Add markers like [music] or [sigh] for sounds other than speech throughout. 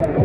Hey, hey.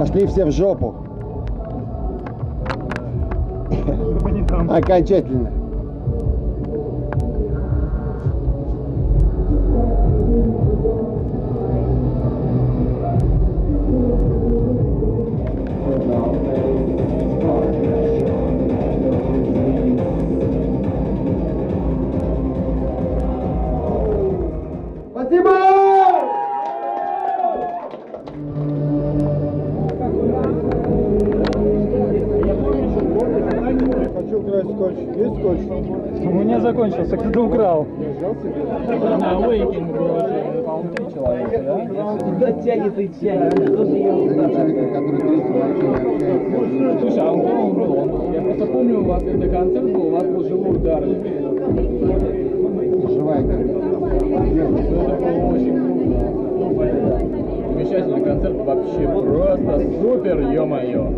Пошли все в жопу. Окончательно. Украсть скотч. Есть скотч? У меня закончился, кто-то украл. На Awakening было, человека, да? Куда тянет и тянет? Что? Слушай, а он кто он был? Я просто помню, у вас когда концерт был, у вас был живой удар. Замечательный концерт, вообще просто супер, ё-моё.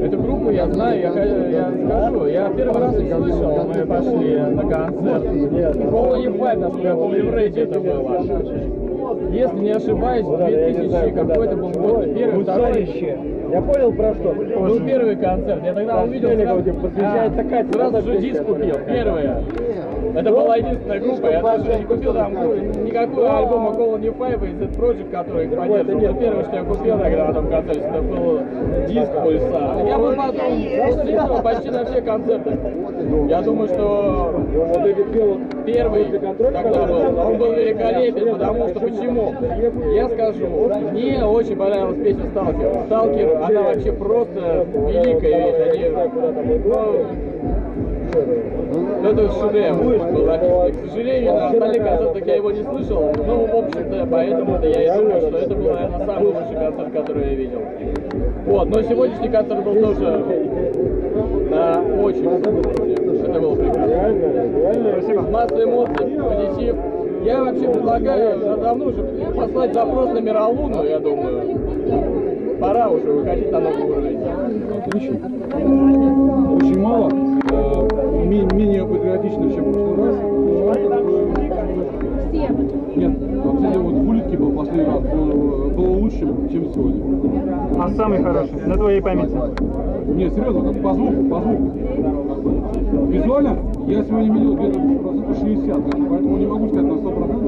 [laughs] Эту группу я знаю, я, я скажу, я первый раз их слышал, мы пошли на концерт. Полный Five, насколько я помню, в Рейте это было. Если не ошибаюсь, 2000 какой-то был год, первый, второй. Я понял про что. Был первый концерт, я тогда увидел, сразу, посвящается А, Кате, сразу же песня? диск купил, первое. Это была единственная группа, я даже не купил там ну, никакой альбома Colony Five и Z Project, который их поддерживал. Это первое, что я купил тогда на том концерте, это был диск Пульса. Я был потом почти на все концерты. Я думаю, что первый тогда был, он был великолепен, потому что почему? Я скажу, мне очень понравилась песня Сталкер. Сталкер, она вообще просто великая вещь. Они, ну, это шедевр был написан. К сожалению, на остальных концертах я его не слышал, ну, в общем-то, поэтому-то я и думаю, что это был, наверное, самый лучший концерт, который я видел. Вот, но сегодняшний концерт был тоже на очень. Это было прекрасно. Масса эмоций, позитив. Я вообще предлагаю да- давно уже послать запрос на Миралуну, я думаю. Пора уже выходить на новый уровень. Отлично. Очень мало. Э, ме- менее патриотично, чем в прошлый раз. Нет, вообще вот в улитке был последний раз, был, было лучше, чем сегодня. А самый хороший, на твоей памяти. Нет, серьезно, как по звуку, по звуку. Визуально я сегодня видел где-то процентов 60, поэтому не могу сказать на 100%, но в целом